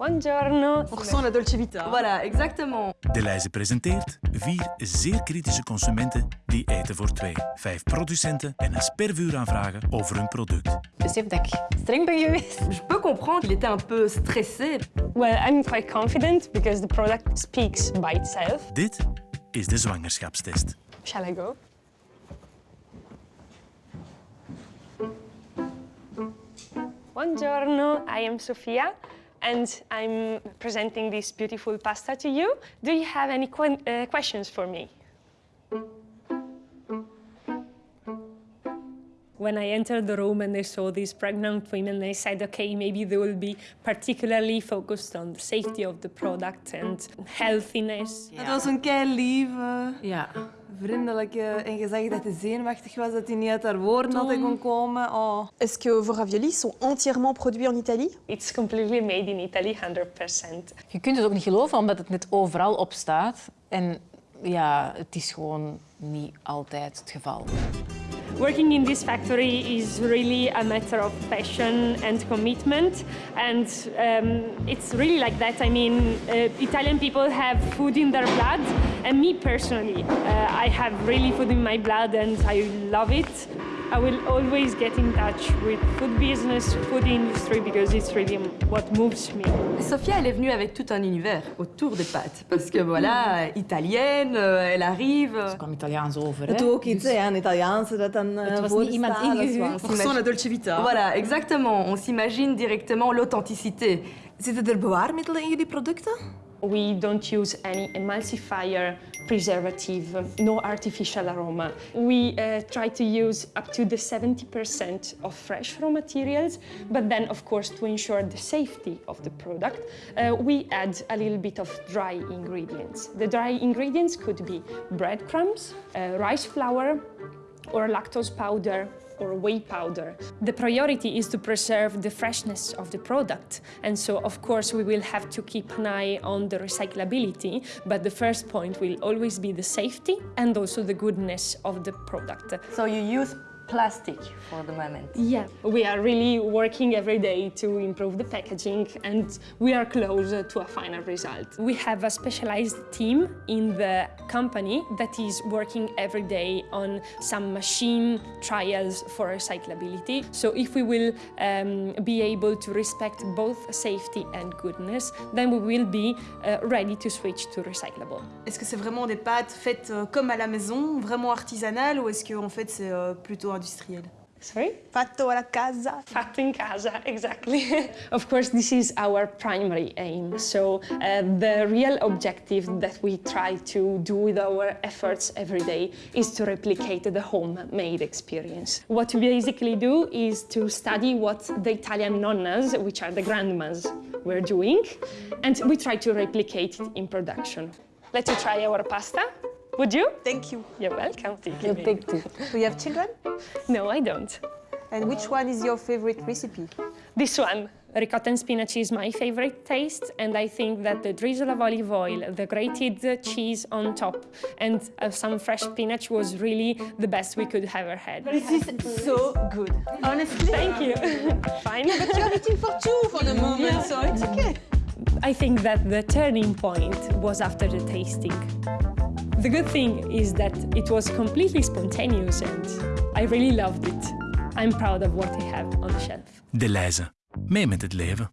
Buongiorno. On ressent la Dolce Vita. Voilà, exactement. De lijst presenteert vier zeer kritische consumenten die eten voor twee. Vijf producenten en een spervuur aanvragen over hun product. Besef dat ik streng ben geweest. Je peux comprendre qu'il était un peu stressé. Well, I'm quite confident because the product speaks by itself. Dit is de zwangerschapstest. Shall I go? Buongiorno, I am Sofia and I'm presenting this beautiful pasta to you. Do you have any que uh, questions for me? When I entered the room and I saw these pregnant women, I said, okay, maybe they will be particularly focused on the safety of the product and healthiness. Het was een kei lieve, Ja. Vriendelijke en gezegd dat hij zenuwachtig was, dat hij niet uit haar woorden had kon komen. Oh. Est-ce que vos raviolis sont entièrement produits en Italie It's completely made in Italy, 100%. Je kunt het ook niet geloven, omdat het net overal op staat. En ja, het is gewoon niet altijd het geval. Working in this factory is really a matter of passion and commitment, and um, it's really like that. I mean, uh, Italian people have food in their blood, and me personally, uh, I have really food in my blood, and I love it. I will always get in touch with food business, food industry, because it's really what moves me. Sophia, elle est venue avec tout un univers autour des pâtes. Parce que voilà, italienne, euh, elle arrive. Ze kwam Italiaans over. Het hè. ook iets, hè, een Italiaanse dat dan Het was niet iemand ingehuurd. La Dolce Vita. Voilà, exactement. On s'imagine directement l'authenticité. Zitten er bewaarmiddelen in jullie producten? We don't use any emulsifier, preservative, no artificial aroma. We uh, try to use up to the 70% of fresh raw materials, but then, of course, to ensure the safety of the product, uh, we add a little bit of dry ingredients. The dry ingredients could be breadcrumbs, uh, rice flour, or lactose powder or whey powder. The priority is to preserve the freshness of the product. And so, of course, we will have to keep an eye on the recyclability, but the first point will always be the safety and also the goodness of the product. So you use plastic for the moment. Yeah, we are really working every day to improve the packaging and we are close to a final result. We have a specialized team in the company that is working every day on some machine trials for recyclability. So if we will um, be able to respect both safety and goodness, then we will be uh, ready to switch to recyclable. Est-ce que c'est vraiment des pâtes faites euh, comme à la maison, vraiment artisanales, ou est-ce que en fait c'est euh, plutôt Sorry? Fatto alla casa. Fatto in casa, exactly. of course, this is our primary aim. So uh, the real objective that we try to do with our efforts every day is to replicate the homemade experience. What we basically do is to study what the Italian nonnas, which are the grandmas, were doing, and we try to replicate it in production. Let you try our pasta. Would you? Thank you. You're welcome. Thank you. dik toe. Do you have children? No, I don't. And which one is your favorite recipe? This one, ricotta and spinach, is my favorite taste, and I think that the drizzle of olive oil, the grated cheese on top, and uh, some fresh spinach was really the best we could ever had. This is so good. Honestly. Thank you. Fine. Yeah, but you're eating for two for the moment, so it's okay. I think that the turning point was after the tasting. The good thing is that it was completely spontaneous, and I really loved it. I'm proud of what I have on the shelf. De. Mee met het leven.